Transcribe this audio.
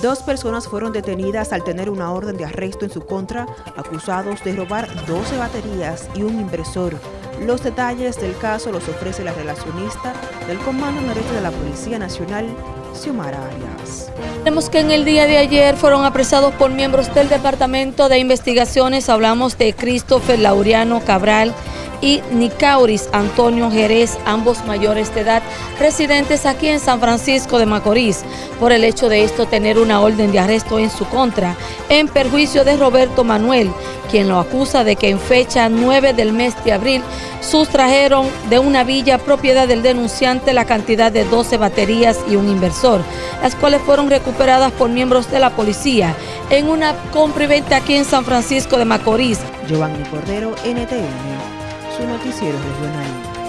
Dos personas fueron detenidas al tener una orden de arresto en su contra, acusados de robar 12 baterías y un impresor. Los detalles del caso los ofrece la relacionista del Comando Noreste de la Policía Nacional, Xiomara Arias. Que en el día de ayer fueron apresados por miembros del Departamento de Investigaciones, hablamos de Christopher Laureano Cabral, y Nicauris Antonio Jerez, ambos mayores de edad, residentes aquí en San Francisco de Macorís, por el hecho de esto tener una orden de arresto en su contra, en perjuicio de Roberto Manuel, quien lo acusa de que en fecha 9 del mes de abril sustrajeron de una villa propiedad del denunciante la cantidad de 12 baterías y un inversor, las cuales fueron recuperadas por miembros de la policía en una compra y venta aquí en San Francisco de Macorís. Giovanni Cordero, NTN su noticiero regional.